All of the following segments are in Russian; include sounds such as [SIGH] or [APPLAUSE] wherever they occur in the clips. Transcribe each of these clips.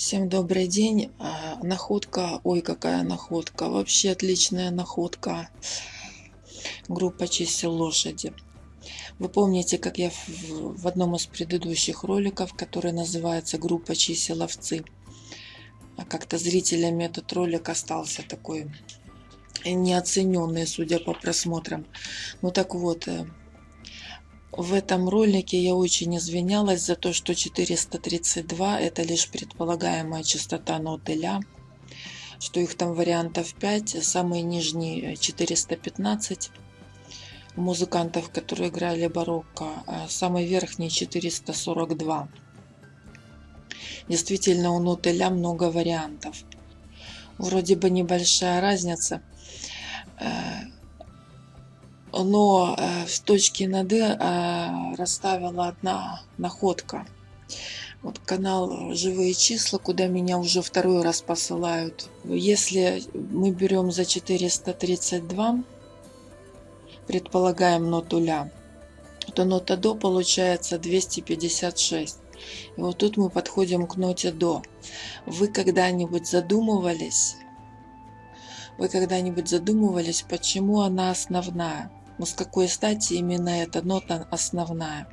Всем добрый день. А, Находка, ой, какая находка. Вообще отличная находка. Группа чисел лошади. Вы помните, как я в одном из предыдущих роликов, который называется группа чисел овцы, а как-то зрителями этот ролик остался такой неоцененный, судя по просмотрам. Ну так вот, э, в этом ролике я очень извинялась за то, что 432 это лишь предполагаемая частота ноты ля, что их там вариантов 5, самый нижний 415 у музыкантов, которые играли барокко, а самый верхний 442. Действительно, у ноты ля много вариантов. Вроде бы небольшая разница, э, но э, в точке над «и» э, расставила одна находка. Вот канал «Живые числа», куда меня уже второй раз посылают. Если мы берем за 432, предполагаем ноту ля, то нота до получается 256. И вот тут мы подходим к ноте до. Вы когда-нибудь задумывались, вы когда-нибудь задумывались, почему она основная? Но с какой стати именно эта нота основная?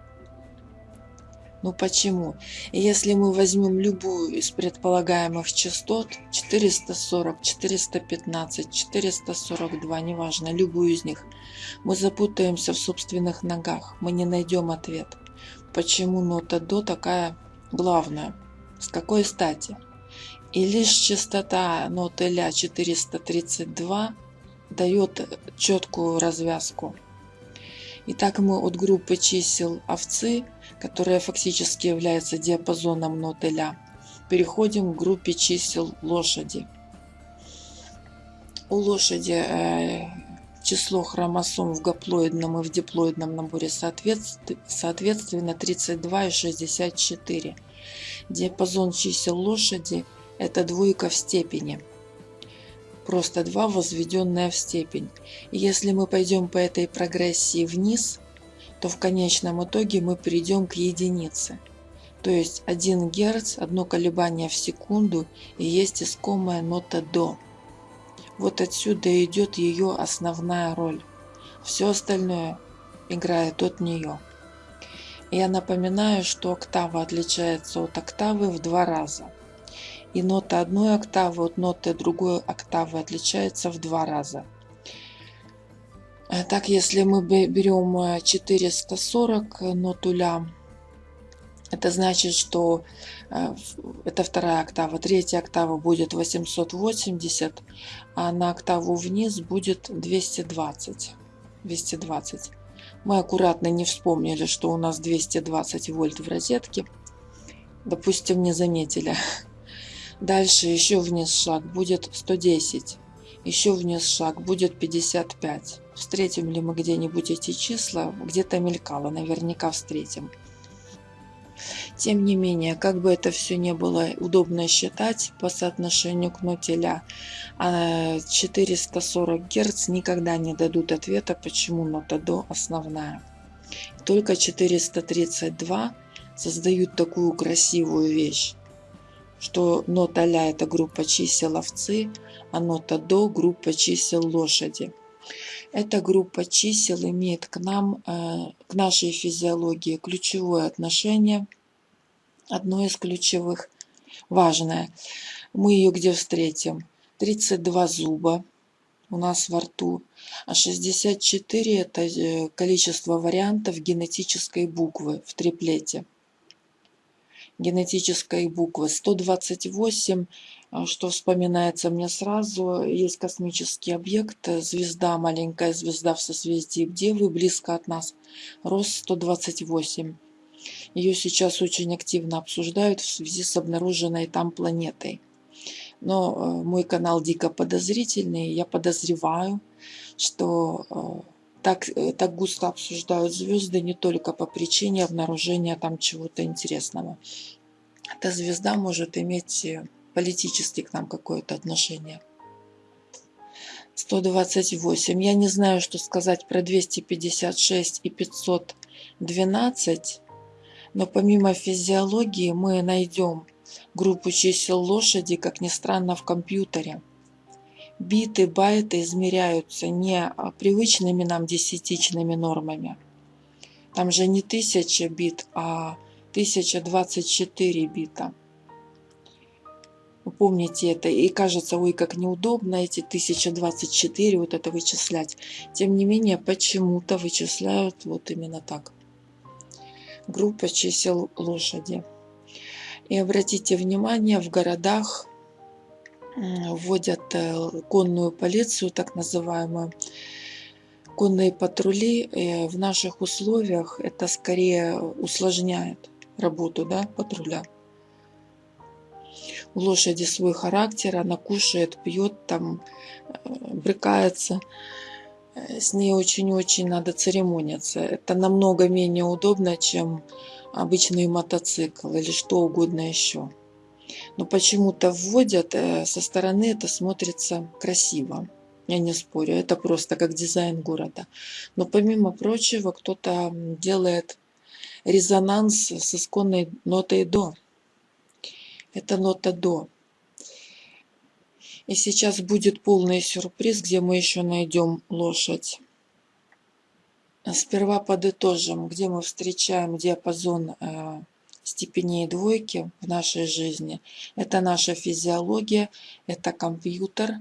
Ну почему? Если мы возьмем любую из предполагаемых частот, 440, 415, 442, неважно, любую из них, мы запутаемся в собственных ногах, мы не найдем ответ. Почему нота до такая главная? С какой стати? И лишь частота ноты ля 432 дает четкую развязку. Итак, мы от группы чисел овцы, которая фактически является диапазоном ноты ля, переходим к группе чисел лошади. У лошади э, число хромосом в гаплоидном и в диплоидном наборе соответственно 32 и 64. Диапазон чисел лошади – это двойка в степени – просто 2 возведенное в степень. И если мы пойдем по этой прогрессии вниз, то в конечном итоге мы придем к единице. То есть 1 Гц, одно колебание в секунду и есть искомая нота до. Вот отсюда идет ее основная роль. Все остальное играет от нее. Я напоминаю, что октава отличается от октавы в два раза и нота одной октавы от ноты другой октавы отличается в два раза. Э, так, если мы берем 440 э, ноту ля, это значит, что э, это вторая октава. Третья октава будет 880, а на октаву вниз будет 220. 220. Мы аккуратно не вспомнили, что у нас 220 вольт в розетке. Допустим, не заметили. [LAUGHS] Дальше еще вниз шаг будет 110. Еще вниз шаг будет 55. Встретим ли мы где-нибудь эти числа? Где-то мелькало, наверняка встретим. Тем не менее, как бы это все не было удобно считать по соотношению к нотеля, 440 Гц никогда не дадут ответа, почему нота до основная. Только 432 создают такую красивую вещь что нота ля это группа чисел овцы, а нота до группа чисел лошади. Эта группа чисел имеет к нам, э, к нашей физиологии ключевое отношение, одно из ключевых, важное. Мы ее где встретим? 32 зуба у нас во рту, а 64 это э, количество вариантов генетической буквы в триплете генетической буквы. 128, а, что вспоминается мне сразу, есть космический объект, звезда, маленькая звезда в созвездии Девы, близко от нас, рост 128. Ее сейчас очень активно обсуждают в связи с обнаруженной там планетой. Но э, мой канал дико подозрительный, я подозреваю, что э, так, э, так густо обсуждают звезды не только по причине обнаружения там чего-то интересного. Эта звезда может иметь э, политически к нам какое-то отношение. 128. Я не знаю, что сказать про 256 и 512, но помимо физиологии мы найдем группу чисел лошади, как ни странно, в компьютере. Биты, байты измеряются не привычными нам десятичными нормами. Там же не 1000 бит, а 1024 бита. Помните это, и кажется, ой, как неудобно эти 1024 вот это вычислять. Тем не менее, почему-то вычисляют вот именно так. Группа чисел лошади. И обратите внимание, в городах вводят э, конную полицию, так называемую, конные патрули. И в наших условиях это скорее усложняет работу да, патруля. У лошади свой характер, она кушает, пьет, там, э, брыкается. Э, с ней очень-очень надо церемониться. Это намного менее удобно, чем обычный мотоцикл или что угодно еще. Но почему-то вводят, э, со стороны это смотрится красиво. Я не спорю, это просто как дизайн города. Но помимо прочего, кто-то делает резонанс с исконной нотой до. Это нота до. И сейчас будет полный сюрприз, где мы еще найдем лошадь. Сперва подытожим, где мы встречаем диапазон э, степеней двойки в нашей жизни. Это наша физиология, это компьютер,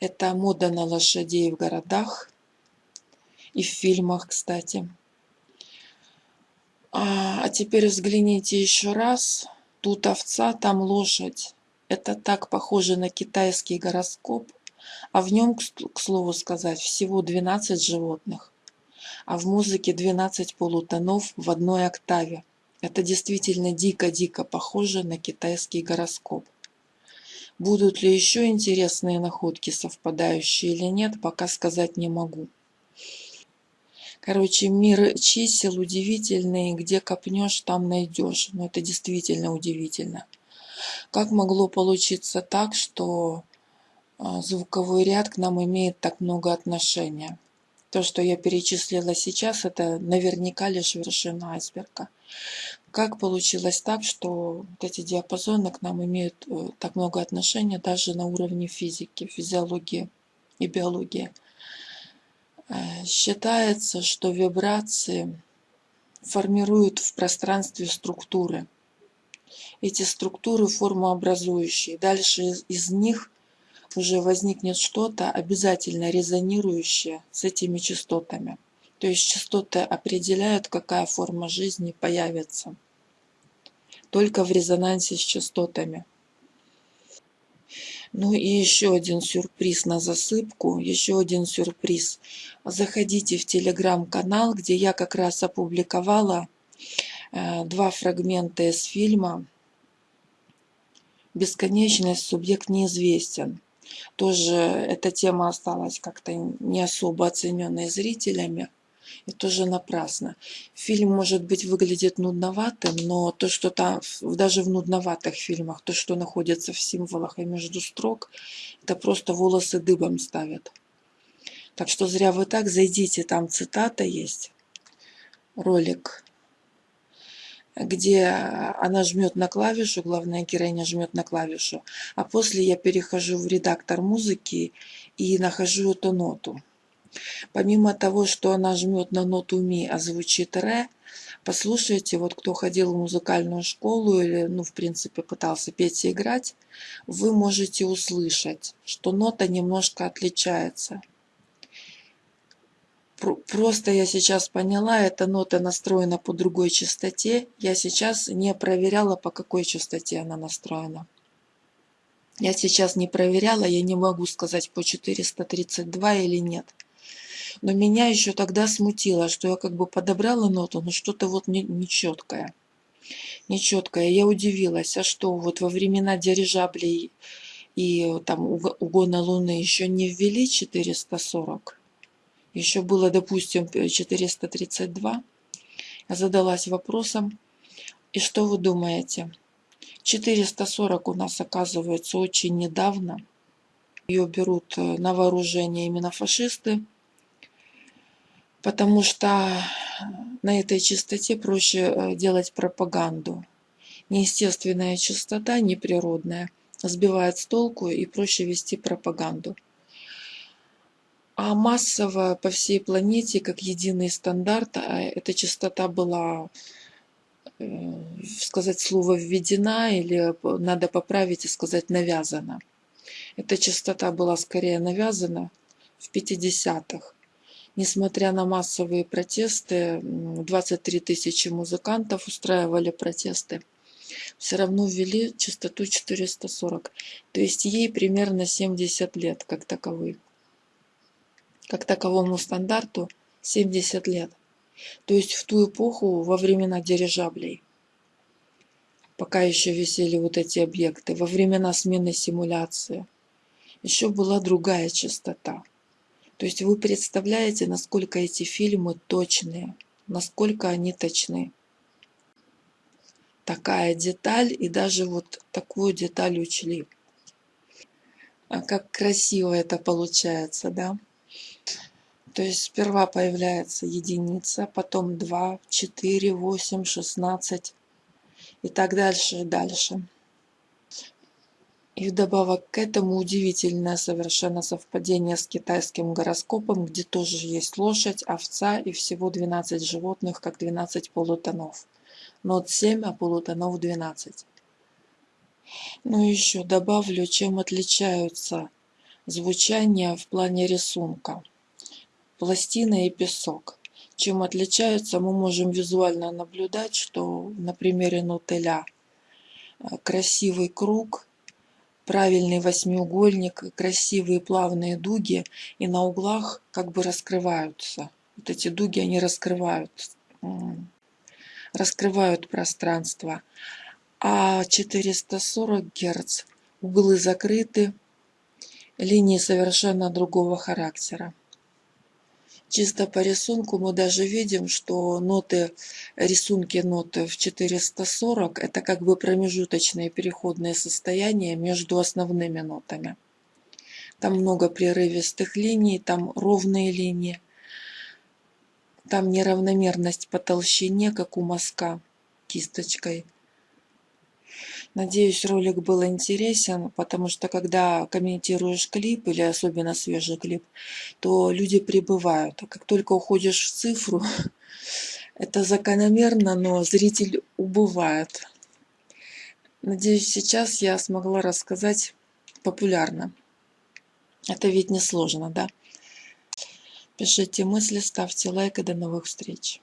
это мода на лошадей в городах и в фильмах, кстати. А, а теперь взгляните еще раз. Тут овца, там лошадь. Это так похоже на китайский гороскоп. А в нем, к слову сказать, всего 12 животных а в музыке 12 полутонов в одной октаве. Это действительно дико-дико похоже на китайский гороскоп. Будут ли еще интересные находки, совпадающие или нет, пока сказать не могу. Короче, мир чисел удивительный, где копнешь, там найдешь. Но это действительно удивительно. Как могло получиться так, что а, звуковой ряд к нам имеет так много отношения? То, что я перечислила сейчас, это наверняка лишь вершина айсберга. Как получилось так, что вот эти диапазоны к нам имеют э, так много отношения даже на уровне физики, физиологии и биологии? Э, считается, что вибрации формируют в пространстве структуры. Эти структуры формообразующие. Дальше из, из них уже возникнет что-то обязательно резонирующее с этими частотами. То есть частоты определяют, какая форма жизни появится. Только в резонансе с частотами. Ну и еще один сюрприз на засыпку, еще один сюрприз. Заходите в телеграм-канал, где я как раз опубликовала э, два фрагмента из фильма «Бесконечность. Субъект неизвестен» тоже эта тема осталась как-то не особо оцененной зрителями. И тоже напрасно. Фильм, может быть, выглядит нудноватым, но то, что там, даже в нудноватых фильмах, то, что находится в символах и между строк, это просто волосы дыбом ставят. Так что зря вы так, зайдите, там цитата есть, ролик где она жмет на клавишу, главная героиня жмет на клавишу, а после я перехожу в редактор музыки и нахожу эту ноту. Помимо того, что она жмет на ноту ми, а звучит ре, послушайте, вот кто ходил в музыкальную школу или, ну, в принципе, пытался петь и играть, вы можете услышать, что нота немножко отличается. Просто я сейчас поняла, эта нота настроена по другой частоте. Я сейчас не проверяла, по какой частоте она настроена. Я сейчас не проверяла, я не могу сказать по 432 или нет. Но меня еще тогда смутило, что я как бы подобрала ноту, но что-то вот нечеткое. Нечеткое. Я удивилась, а что вот во времена дирижаблей и там угона Луны еще не ввели 440? еще было, допустим, 432, я задалась вопросом, и что вы думаете? 440 у нас оказывается очень недавно. Ее берут э, на вооружение именно фашисты, потому что на этой частоте проще э, делать пропаганду. неестественная частота, неприродная, сбивает с толку и проще вести пропаганду. А массово по всей планете, как единый стандарт, а эта частота была, э, сказать слово, введена или надо поправить и сказать навязана. Эта частота была скорее навязана в 50-х. Несмотря на массовые протесты, 23 тысячи музыкантов устраивали протесты, все равно ввели частоту 440. То есть ей примерно 70 лет, как таковой. Как таковому стандарту 70 лет. То есть в ту эпоху, во времена дирижаблей, пока еще висели вот эти объекты, во времена смены симуляции, еще была другая частота – то есть вы представляете, насколько эти фильмы точные, насколько они точны. Такая деталь, и даже вот такую деталь учли. А как красиво это получается, да? То есть сперва появляется единица, потом 2, 4, 8, 16 и так дальше и дальше. И вдобавок к этому удивительное совершенно совпадение с китайским гороскопом, где тоже есть лошадь, овца и всего 12 животных, как 12 полутонов. Нот 7, а полутонов 12. Ну и еще добавлю, чем отличаются звучания в плане рисунка. Пластина и песок. Чем отличаются, мы можем визуально наблюдать, что на примере нотеля красивый круг – правильный восьмиугольник, красивые плавные дуги, и на углах как бы раскрываются. Вот эти дуги, они раскрывают, раскрывают пространство. А 440 Гц углы закрыты, линии совершенно другого характера. Чисто по рисунку мы даже видим, что ноты, рисунки ноты в 440 это как бы промежуточные переходные состояния между основными нотами. Там много прерывистых линий, там ровные линии, там неравномерность по толщине, как у мазка кисточкой. Надеюсь, ролик был интересен, потому что когда комментируешь клип или особенно свежий клип, то люди прибывают. А как только уходишь в цифру, [LAUGHS] это закономерно, но зритель убывает. Надеюсь, сейчас я смогла рассказать популярно. Это ведь не сложно, да? Пишите мысли, ставьте лайк и до новых встреч.